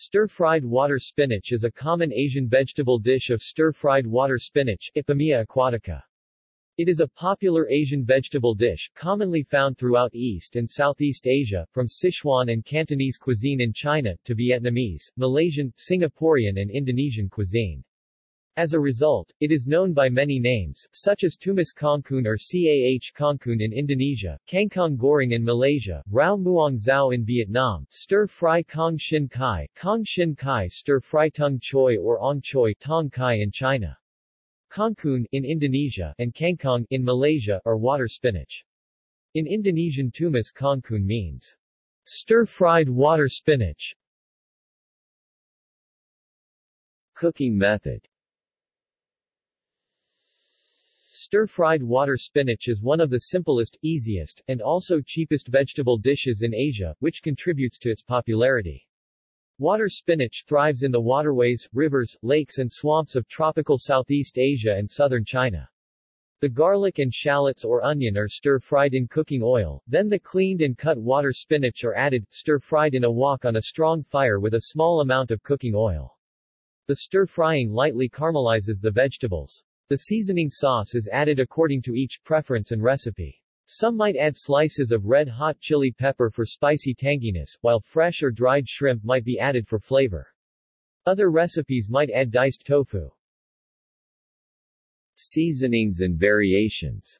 Stir-fried water spinach is a common Asian vegetable dish of stir-fried water spinach Ipomoea aquatica. It is a popular Asian vegetable dish, commonly found throughout East and Southeast Asia, from Sichuan and Cantonese cuisine in China, to Vietnamese, Malaysian, Singaporean and Indonesian cuisine. As a result, it is known by many names, such as Tumis Kangkung or Cah Kangkung in Indonesia, Kangkong Goreng in Malaysia, Rau Muang Zao in Vietnam, Stir-fry Kong Shin Kai, Kong Shin Kai Stir-fry Tung Choi or Ong Choi Tong Kai in China. Kangkung in Indonesia and Kangkong in Malaysia are water spinach. In Indonesian Tumis Kangkung means stir-fried water spinach. Cooking method Stir-fried water spinach is one of the simplest, easiest, and also cheapest vegetable dishes in Asia, which contributes to its popularity. Water spinach thrives in the waterways, rivers, lakes and swamps of tropical Southeast Asia and southern China. The garlic and shallots or onion are stir-fried in cooking oil, then the cleaned and cut water spinach are added, stir-fried in a wok on a strong fire with a small amount of cooking oil. The stir-frying lightly caramelizes the vegetables. The seasoning sauce is added according to each preference and recipe. Some might add slices of red-hot chili pepper for spicy tanginess, while fresh or dried shrimp might be added for flavor. Other recipes might add diced tofu. Seasonings and variations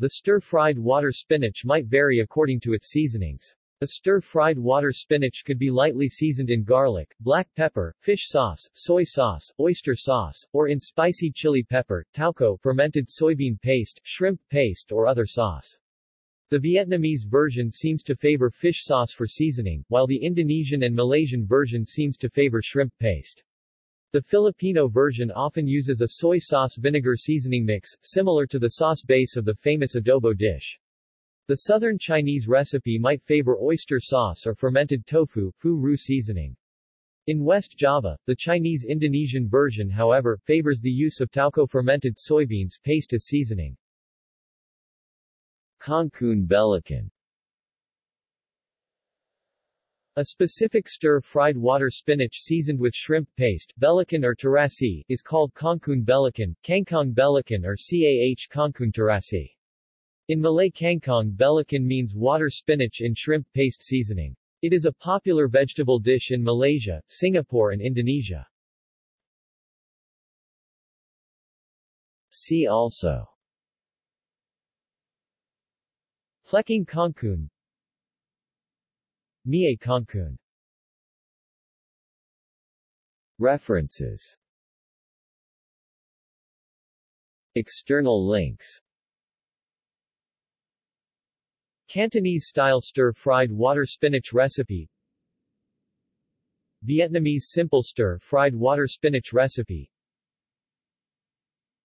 The stir-fried water spinach might vary according to its seasonings. A stir-fried water spinach could be lightly seasoned in garlic, black pepper, fish sauce, soy sauce, oyster sauce, or in spicy chili pepper, tauco fermented soybean paste, shrimp paste or other sauce. The Vietnamese version seems to favor fish sauce for seasoning, while the Indonesian and Malaysian version seems to favor shrimp paste. The Filipino version often uses a soy sauce vinegar seasoning mix, similar to the sauce base of the famous adobo dish. The southern Chinese recipe might favor oyster sauce or fermented tofu, fu ru seasoning. In West Java, the Chinese-Indonesian version however, favors the use of tauco fermented soybeans paste as seasoning. Kangkung Belacan A specific stir-fried water spinach seasoned with shrimp paste, belacan or terasi, is called kangkung belacan, kangkong belacan or cah kangkung terasi. In Malay kangkong belacan means water spinach in shrimp paste seasoning. It is a popular vegetable dish in Malaysia, Singapore and Indonesia. See also Plecing kangkung Mie kangkung References External links Cantonese-style stir-fried water spinach recipe. Vietnamese simple stir-fried water spinach recipe.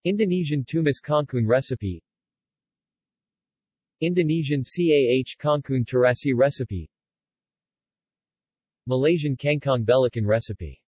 Indonesian tumis kangkung recipe. Indonesian cah kangkung terasi recipe. Malaysian kangkong belacan recipe